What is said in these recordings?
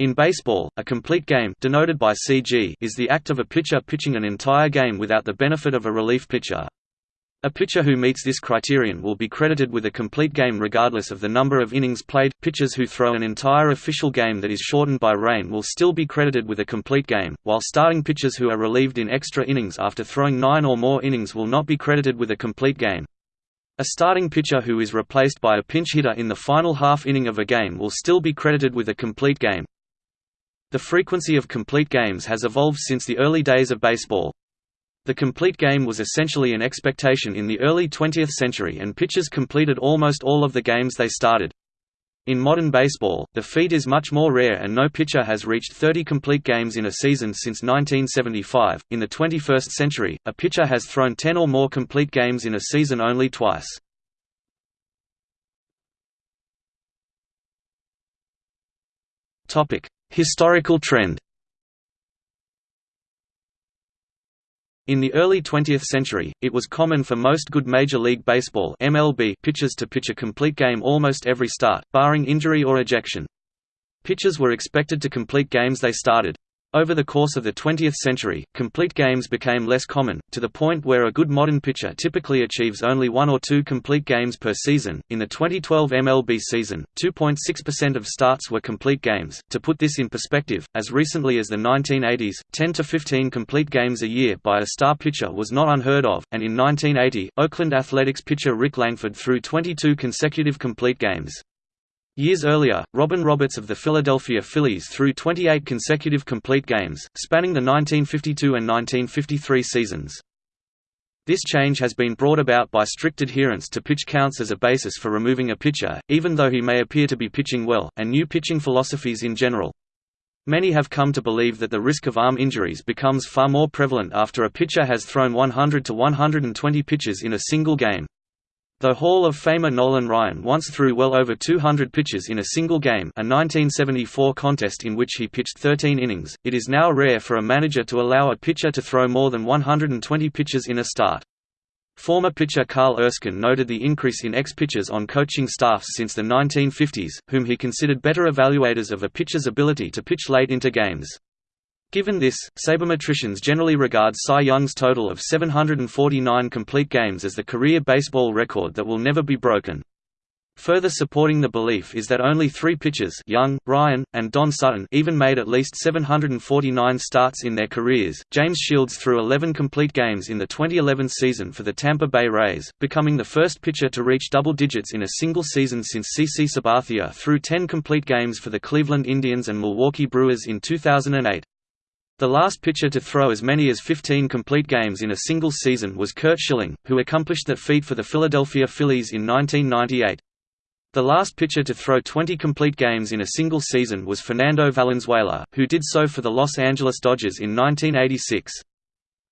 In baseball, a complete game denoted by CG is the act of a pitcher pitching an entire game without the benefit of a relief pitcher. A pitcher who meets this criterion will be credited with a complete game regardless of the number of innings played. Pitchers who throw an entire official game that is shortened by rain will still be credited with a complete game, while starting pitchers who are relieved in extra innings after throwing 9 or more innings will not be credited with a complete game. A starting pitcher who is replaced by a pinch hitter in the final half inning of a game will still be credited with a complete game. The frequency of complete games has evolved since the early days of baseball. The complete game was essentially an expectation in the early 20th century and pitchers completed almost all of the games they started. In modern baseball, the feat is much more rare and no pitcher has reached 30 complete games in a season since 1975. In the 21st century, a pitcher has thrown 10 or more complete games in a season only twice. Topic: Historical trend In the early 20th century, it was common for most good Major League Baseball MLB pitchers to pitch a complete game almost every start, barring injury or ejection. Pitchers were expected to complete games they started. Over the course of the 20th century, complete games became less common, to the point where a good modern pitcher typically achieves only one or two complete games per season. In the 2012 MLB season, 2.6% of starts were complete games. To put this in perspective, as recently as the 1980s, 10 to 15 complete games a year by a star pitcher was not unheard of, and in 1980, Oakland Athletics pitcher Rick Langford threw 22 consecutive complete games. Years earlier, Robin Roberts of the Philadelphia Phillies threw 28 consecutive complete games, spanning the 1952 and 1953 seasons. This change has been brought about by strict adherence to pitch counts as a basis for removing a pitcher, even though he may appear to be pitching well, and new pitching philosophies in general. Many have come to believe that the risk of arm injuries becomes far more prevalent after a pitcher has thrown 100 to 120 pitches in a single game. Though Hall of Famer Nolan Ryan once threw well over 200 pitches in a single game a 1974 contest in which he pitched 13 innings, it is now rare for a manager to allow a pitcher to throw more than 120 pitches in a start. Former pitcher Carl Erskine noted the increase in ex-pitchers on coaching staffs since the 1950s, whom he considered better evaluators of a pitcher's ability to pitch late into games. Given this, sabermetricians generally regard Cy Young's total of 749 complete games as the career baseball record that will never be broken. Further supporting the belief is that only three pitchers Young, Ryan, and Don Sutton even made at least 749 starts in their careers. James Shields threw 11 complete games in the 2011 season for the Tampa Bay Rays, becoming the first pitcher to reach double digits in a single season since CC Sabathia threw 10 complete games for the Cleveland Indians and Milwaukee Brewers in 2008. The last pitcher to throw as many as 15 complete games in a single season was Curt Schilling, who accomplished that feat for the Philadelphia Phillies in 1998. The last pitcher to throw 20 complete games in a single season was Fernando Valenzuela, who did so for the Los Angeles Dodgers in 1986.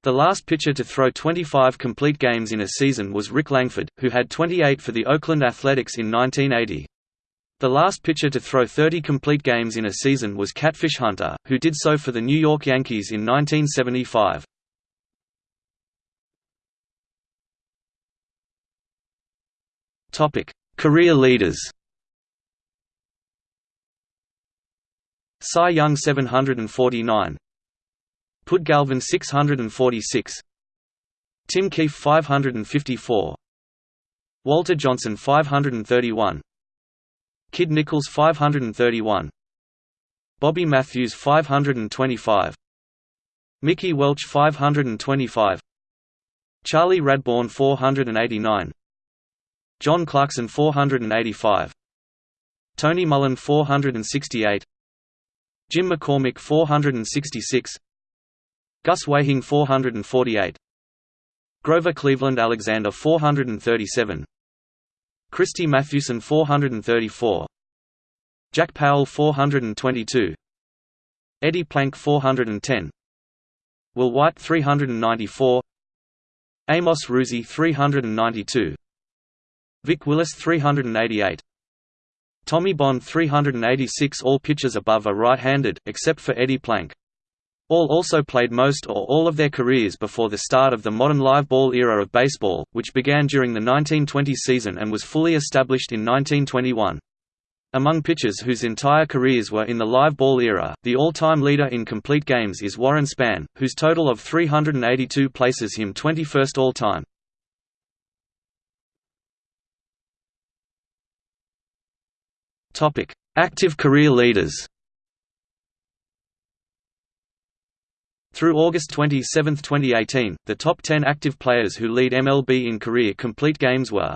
The last pitcher to throw 25 complete games in a season was Rick Langford, who had 28 for the Oakland Athletics in 1980. The last pitcher to throw 30 complete games in a season was Catfish Hunter, who did so for the New York Yankees in 1975. Topic: Career leaders. Cy Young 749. Pud Galvin 646. Tim Keefe 554. Walter Johnson 531. Kid Nichols 531 Bobby Matthews 525 Mickey Welch 525 Charlie Radbourn 489 John Clarkson 485 Tony Mullane 468 Jim McCormick 466 Gus Weyhing 448 Grover Cleveland Alexander 437 Christy Mathewson 434 Jack Powell 422 Eddie Plank 410 Will White 394 Amos Rusie 392 Vic Willis 388 Tommy Bond 386 All pitchers above are right-handed, except for Eddie Plank. All also played most or all of their careers before the start of the modern live ball era of baseball, which began during the 1920 season and was fully established in 1921. Among pitchers whose entire careers were in the live ball era, the all-time leader in complete games is Warren Spahn, whose total of 382 places him 21st all-time. Active career leaders Through August 27, 2018, the top 10 active players who lead MLB in career complete games were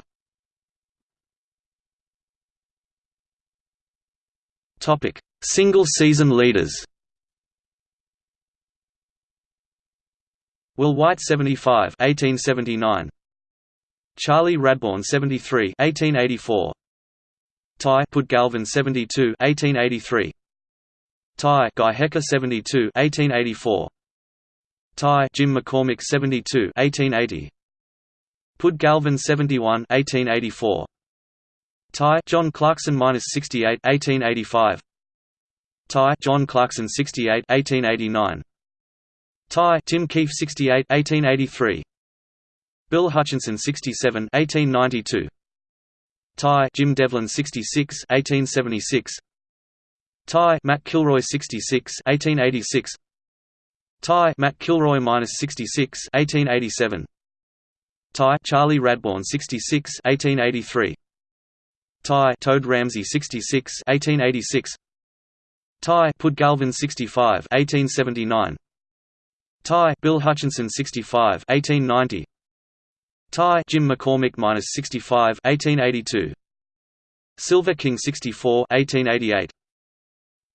Topic: Single season leaders. Will White 75 1879 Charlie Radbourn 73 1884 Ty Pud Galvin 72 1883 Ty Guy Hecker 72 1884 Ty Jim McCormick 72 1880 Pud Galvin 71 1884 Ty John Clarkson minus 68 1885 Ty John Clarkson 68 1889 Ty Tim Keefe 68 1883 Bill Hutchison 67 1892 Ty Jim Devlin 66 1876 Ty Matt Kilroy 66 1886 Ty Matt Kilroy minus 66 1887 Ty Charlie Radbourn 66 1883 Ty Toad Ramsey 66 1886 Ty Pud Galvin 65 1879 Ty Bill Hutchison 65 1890 Ty Jim McCormick minus 65 1882 Silver King 64 1888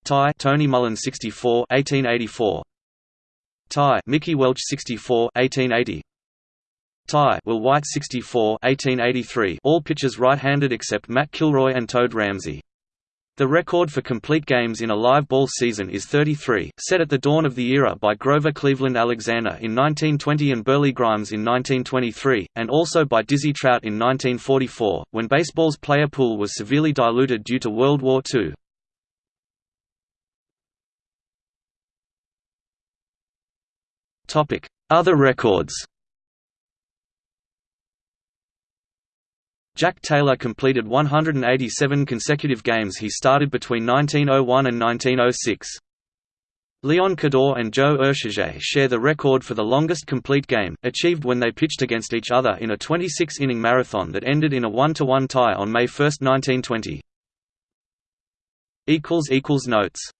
Ty Tony Mullane 64 1884 Ty Mickey Welch 64 1880 Ty Will White 64 1883 all pitchers right-handed except Matt Kilroy and Toad Ramsey. The record for complete games in a live ball season is 33, set at the dawn of the era by Grover Cleveland Alexander in 1920 and Burleigh Grimes in 1923, and also by Dizzy Trout in 1944, when baseball's player pool was severely diluted due to World War II. Other records Jack Taylor completed 187 consecutive games he started between 1901 and 1906. Leon Cadore and Joe Oeschger share the record for the longest complete game, achieved when they pitched against each other in a 26-inning marathon that ended in a 1–1 tie on May 1, 1920. Notes